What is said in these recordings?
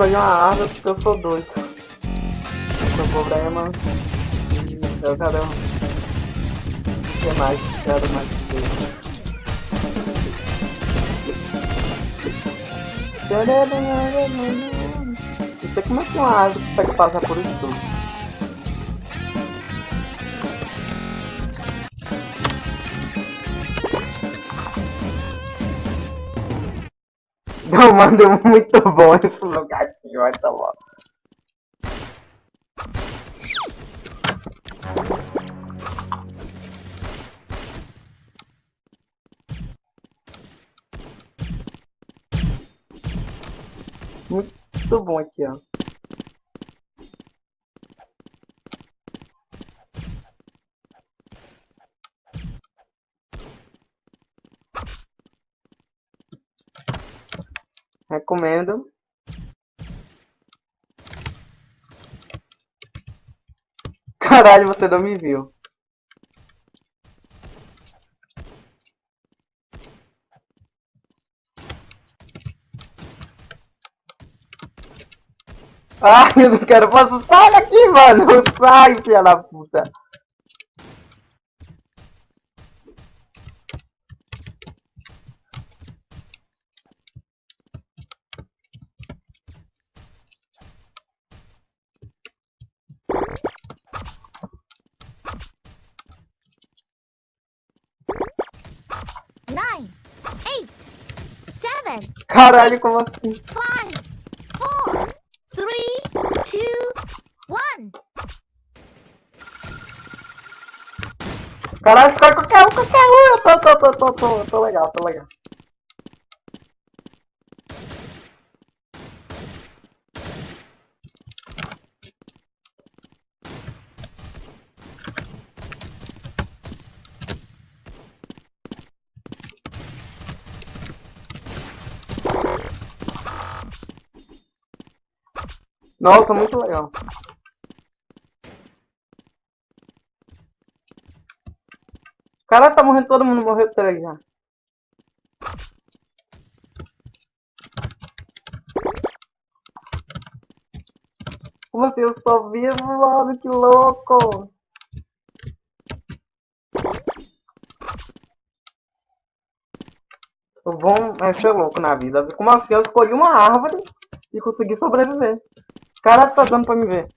escolher uma árvore porque eu sou doido. Meu problema. Eu quero. O que mais? Quero mais. Não sei como é que uma árvore consegue passar por isso tudo. Não, mano, é muito bom esse lugarzinho, olha tá bom. Muito bom aqui, ó. Recomendo. Caralho, você não me viu. Ai, eu não quero passar. Sai daqui, mano! Sai, filha da puta! Nine, eight, seven, Caralho, como assim? five, four, three, two, one. Caralho, escolhe qualquer um, qualquer um! Eu tô, tô, tô, tô, tô, tô legal, tô legal. Nossa, muito legal. Caralho, tá morrendo todo mundo, morreu três já. Como assim? Eu estou vivo, mano, que louco! O bom é ser louco na vida. Como assim? Eu escolhi uma árvore e consegui sobreviver. Cara, tá dando pra me ver.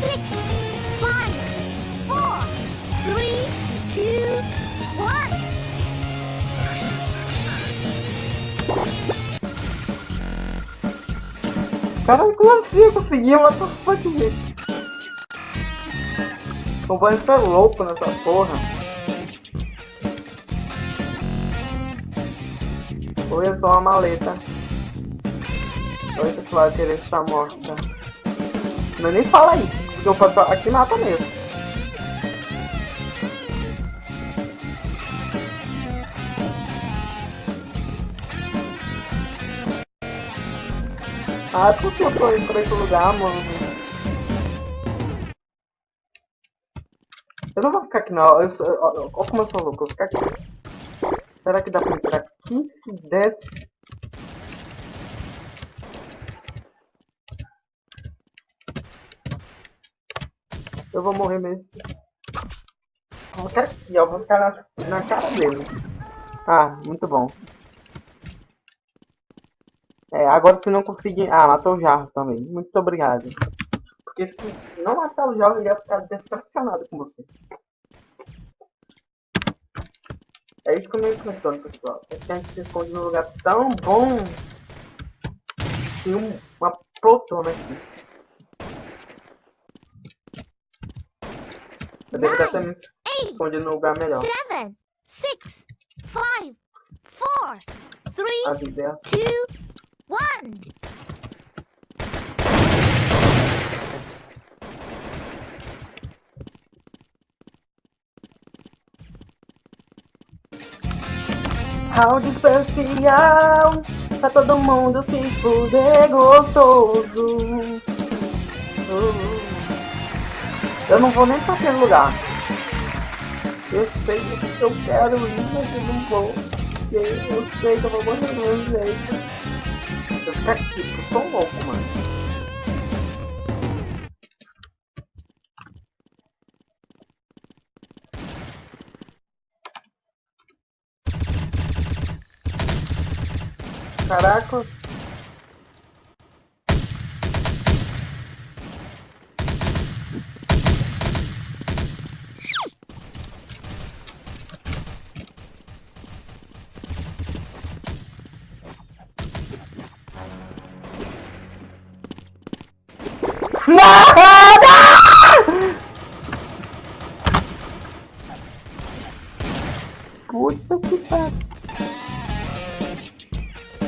Six, five, four, three, two, one. Caralho, como assim eu consegui? What the fuck is isso? O banho tá louco nessa porra. Ou é só uma maleta. Oi, pessoal, querer estar morta. Não nem fala isso, porque eu passo aqui mata mesmo. Ah, por que eu tô indo pra esse lugar, mano? Não vou ficar aqui não. Eu como eu sou louco, eu vou ficar aqui. Será que dá pra entrar aqui? Se desse. Eu vou morrer mesmo. Eu quero aqui, ó. Vou ficar na, na cara dele. Ah, muito bom. É, agora se não conseguir... Ah, matou o jarro também. Muito obrigado. Porque se não matar o jovem, ele ia ficar decepcionado com você. É isso que eu me impressiono, pessoal. É que a gente se esconde num lugar tão bom. Tem um, uma poltrona aqui. Eu deveria ter me escondido num lugar melhor. seven, six, five, four, three, two, one. Round especial Pra todo mundo se fuder gostoso. Uh. Eu não vou nem pra aquele lugar. Eu sei que eu quero ir, mas eu não vou. Eu sei que eu vou morrer do meu jeito. Eu ficar aqui, eu sou louco, mano Caraca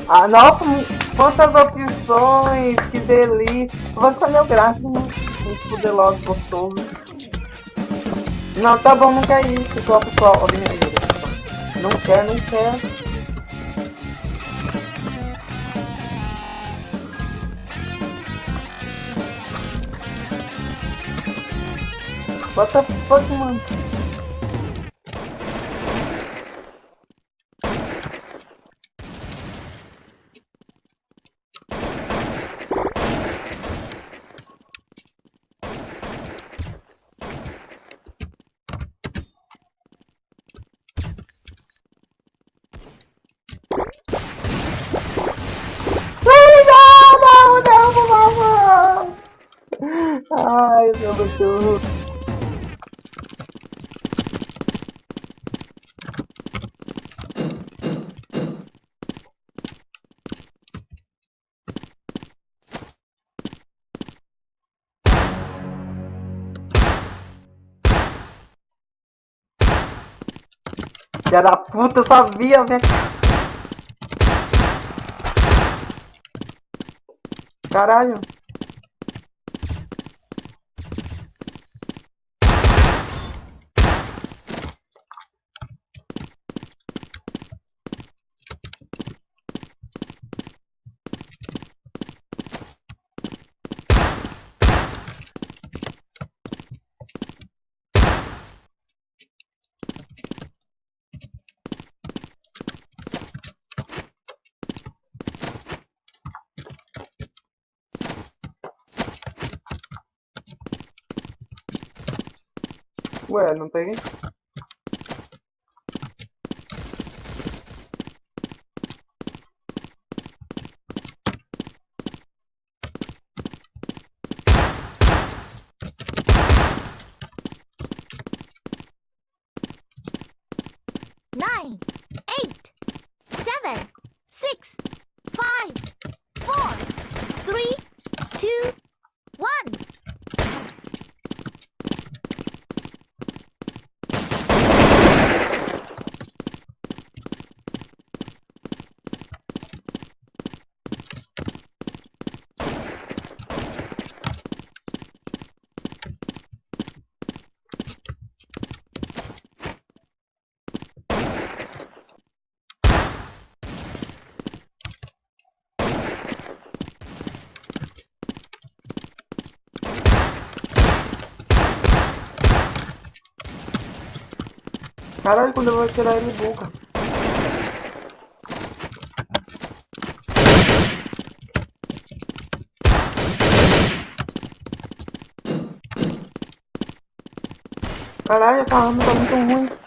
Ah, nossa, quantas opções, que delícia. Vou escolher o gráfico? Vamos fuder gostoso. Não, tá bom, não quer isso, pessoal, pessoal. Ó, pessoal. Não quer, não quer. The fuck, mano? Filha da puta, eu sabia, velho. Caralho. Ué, não peguei? nine, eight, seven, six, five, four, three, two, one. Caralho, quando eu vou tirar ele boca. Caralho, essa arma tá muito ruim.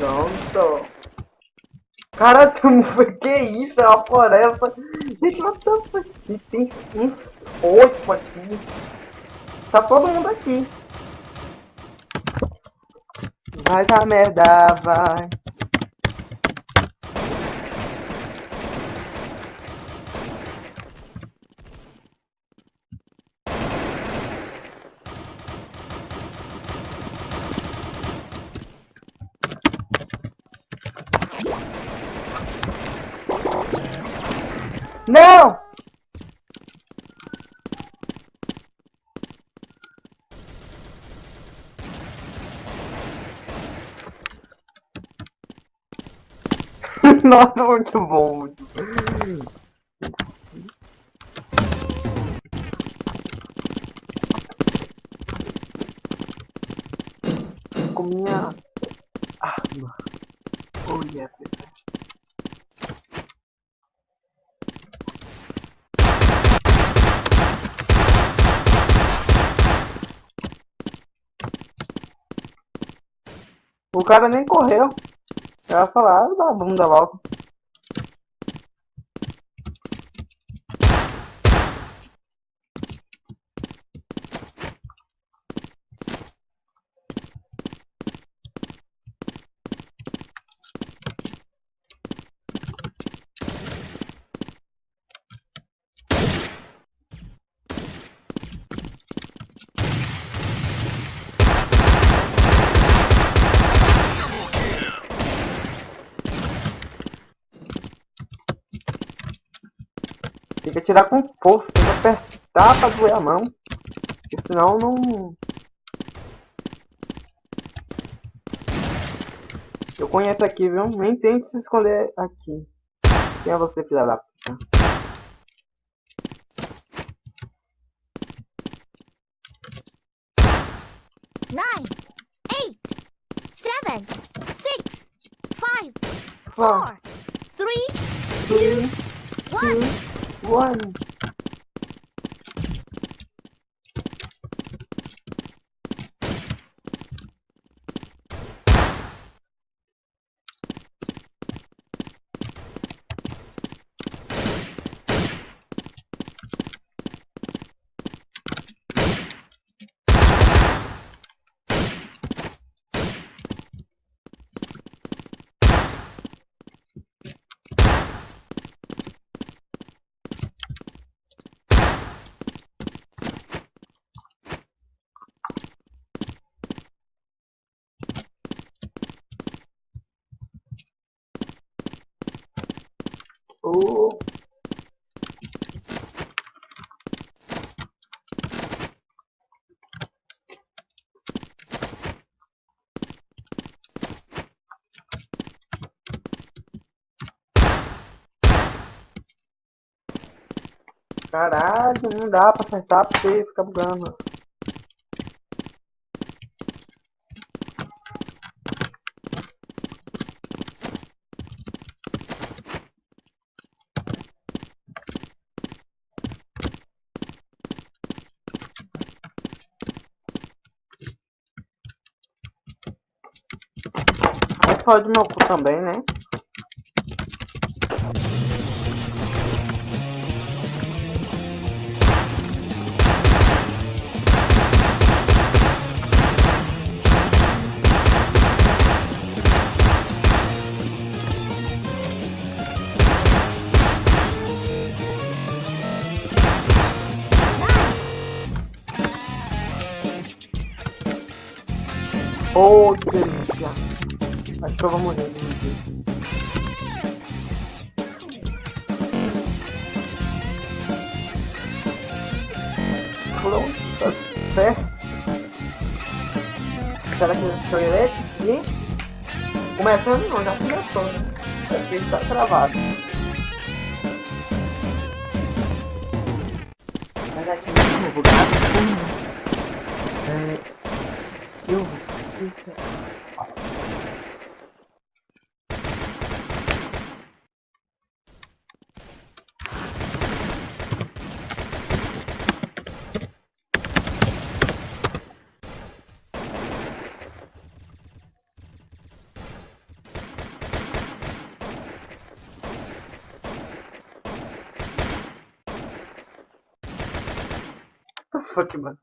Pronto. Cara, que isso? É uma floresta. Gente, what the fuck? Tem uns oito aqui. Tá todo mundo aqui. Vai dar merda, vai. Não! Nossa, muito bom, muito bom. Com minha arma. Oh, yeah, O cara nem correu. Ela falar, ah, dá a bunda logo. Tem que atirar com força, tem que apertar pra doer a mão. Porque senão não... Eu conheço aqui, viu? Nem tente se esconder aqui. Quem é você, filha da puta? Nine, eight, seven, six, five, four, three, two, one. One. Caralho, não dá pra acertar porque fica bugando. fora do meu cu também, né? Vou aqui. Pronto, tá certo. Será que eu sou elétrico? E... Começando não, já começou, né? Aqui está travado. Mas aqui no bugado. É... Eu... Isso... Fuck, mano.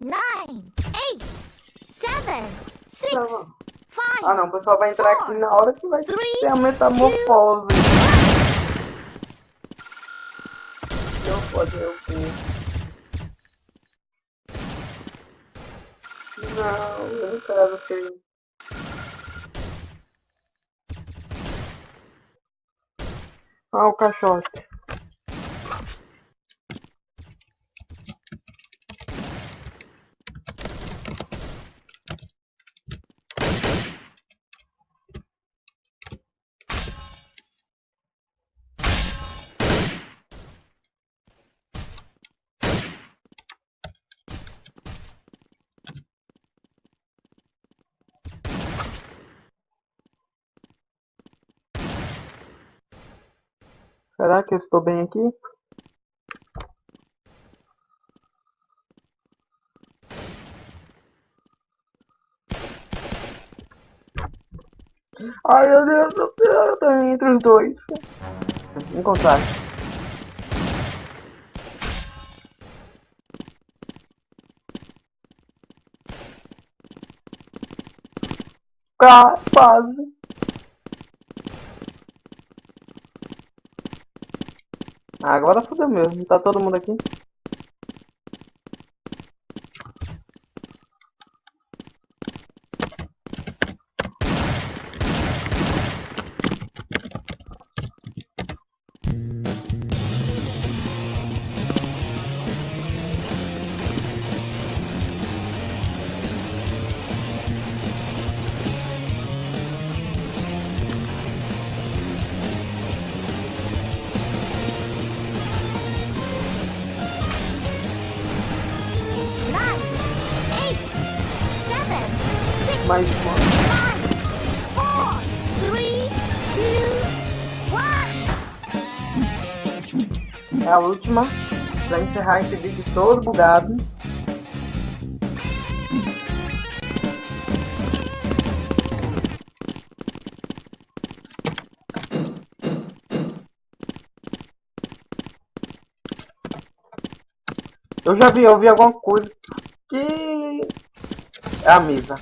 nine, eight, seven, six, Não. five, Ah, não. O pessoal vai entrar aqui na hora que vai Three, ter a metamorfose. Fazer o quê? Não, eu não quero que... Ah, o caixote. Será que eu estou bem aqui? Ai meu Deus do eu tô entre os dois. Encontrar. Ah, quase. Agora fodeu mesmo. Tá todo mundo aqui? Mais uma. É a última. Pra encerrar esse vídeo todo bugado. Eu já vi, eu vi alguma coisa que é a mesa.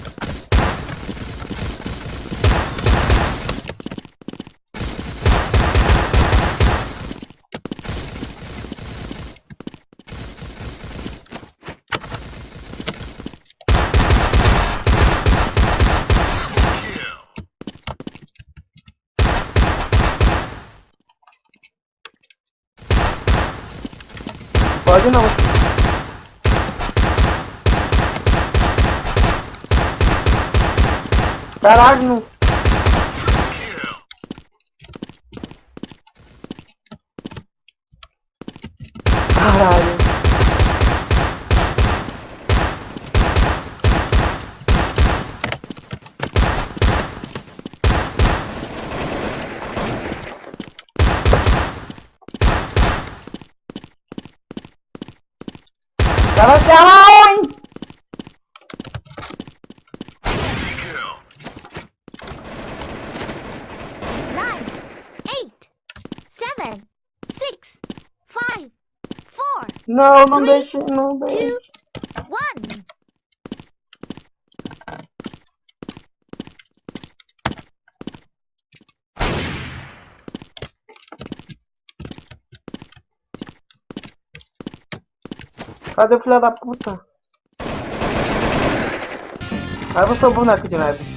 Pode não. Caralho, não. Caralho. Cara, caralho! nine, eight, seven, six, five, four, Não, não Three, deixe, não deixe. two, one. Cadê o filho da puta? Aí você é o boneco de neve.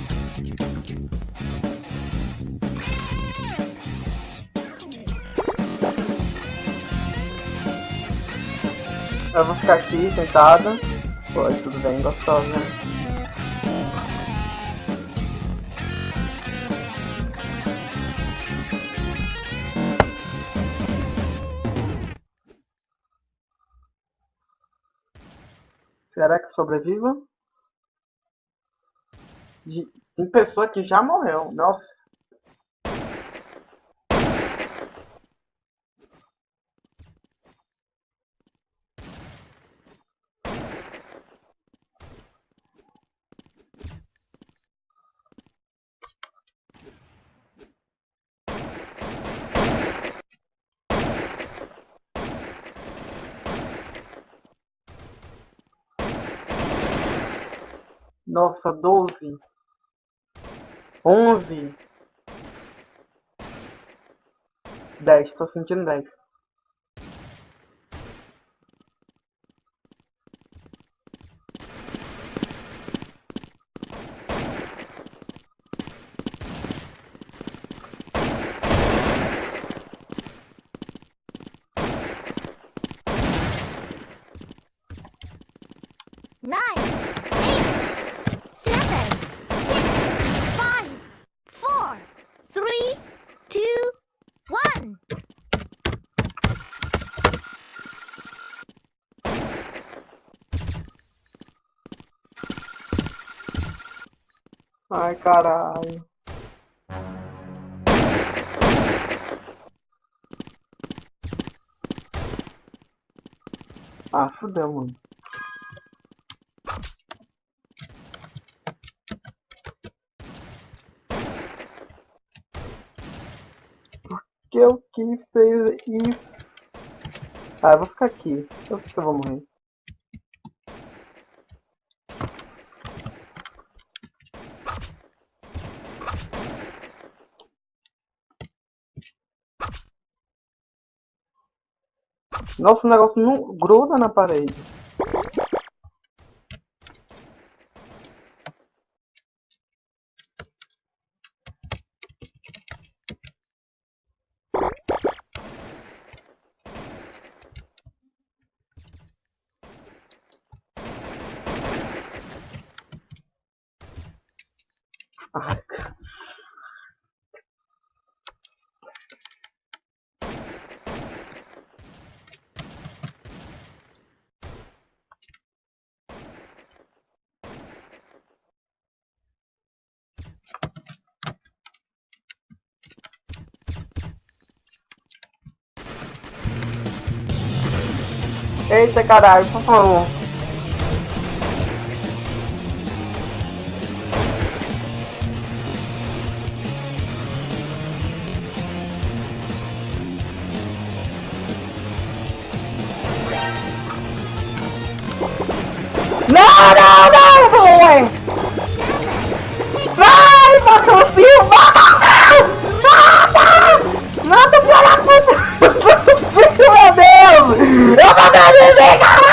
Eu vou ficar aqui sentada. Foi, tudo bem, gostoso, né? Será que sobreviva? Tem pessoa que já morreu. Nossa. Nossa, 12. 11. 10. Tô sentindo 10. nine, eight, seven, six, five, four, three, two, one. Ai, caralho. Ah, fudeu, mano. que eu quis ser isso. Ah, eu vou ficar aqui. Eu sei que eu vou morrer. Nossa, o negócio não gruda na parede. Eita caralho, por favor. Não, Deus! Eu